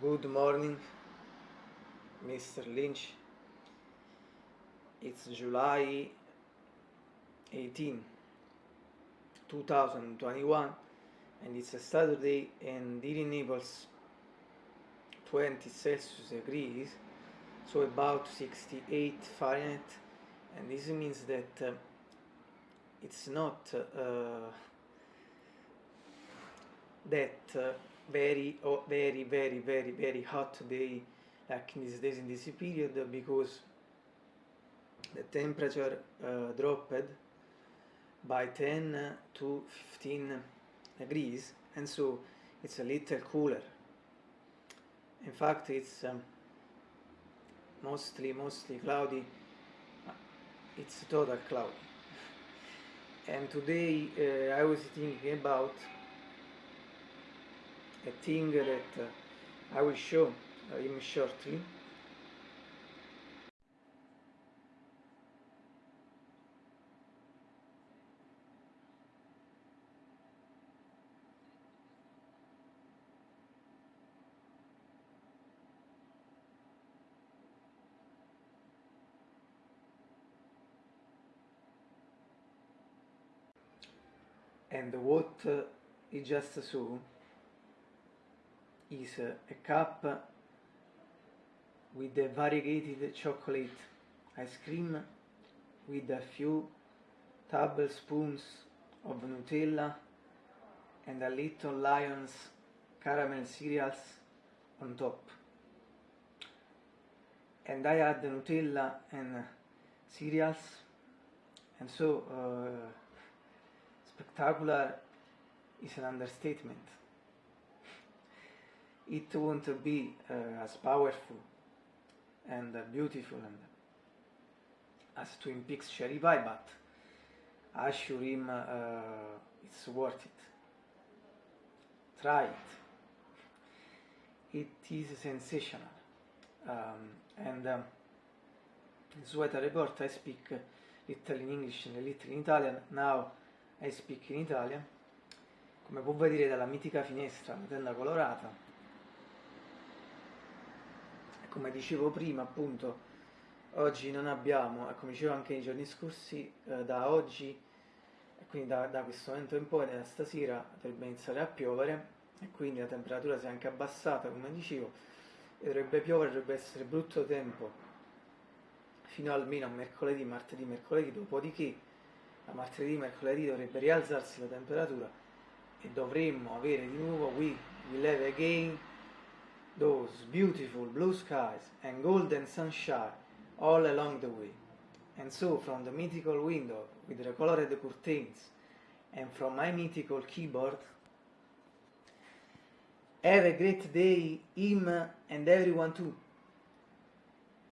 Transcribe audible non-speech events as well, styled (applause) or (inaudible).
Good morning, Mr. Lynch. It's July 18, 2021, and it's a Saturday, and it Naples, 20 Celsius degrees, so about 68 Fahrenheit, and this means that uh, it's not uh, that uh, very oh, very very very very hot day like these days in this period because the temperature uh, dropped by 10 to 15 degrees and so it's a little cooler. In fact it's um, mostly mostly cloudy. It's total cloudy. (laughs) And today uh, I was thinking about a thing that uh, I will show uh, him shortly. and what uh, he just saw is a cup with a variegated chocolate ice cream with a few tablespoons of Nutella and a little lion's caramel cereals on top. And I add the Nutella and cereals and so uh, spectacular is an understatement. It won't be uh, as powerful and uh, beautiful and as Twin Peaks Cherry Pie, but I assure him uh, it's worth it. Try it. It is sensational. Um, and um, in Sweater Report I speak little in English and little in Italian. Now I speak in Italian. Come può vedere dalla mitica finestra, la tenda colorata, come dicevo prima appunto oggi non abbiamo, e come dicevo anche nei giorni scorsi, eh, da oggi quindi da, da, questo momento in poi, da stasera dovrebbe iniziare a piovere e quindi la temperatura si è anche abbassata come dicevo e dovrebbe piovere, dovrebbe essere brutto tempo fino almeno a mercoledì, martedì, mercoledì, dopodiché a martedì, mercoledì dovrebbe rialzarsi la temperatura e dovremmo avere di nuovo will have again those beautiful blue skies and golden sunshine all along the way. And so, from the mythical window with the colored curtains and from my mythical keyboard, have a great day, him and everyone too.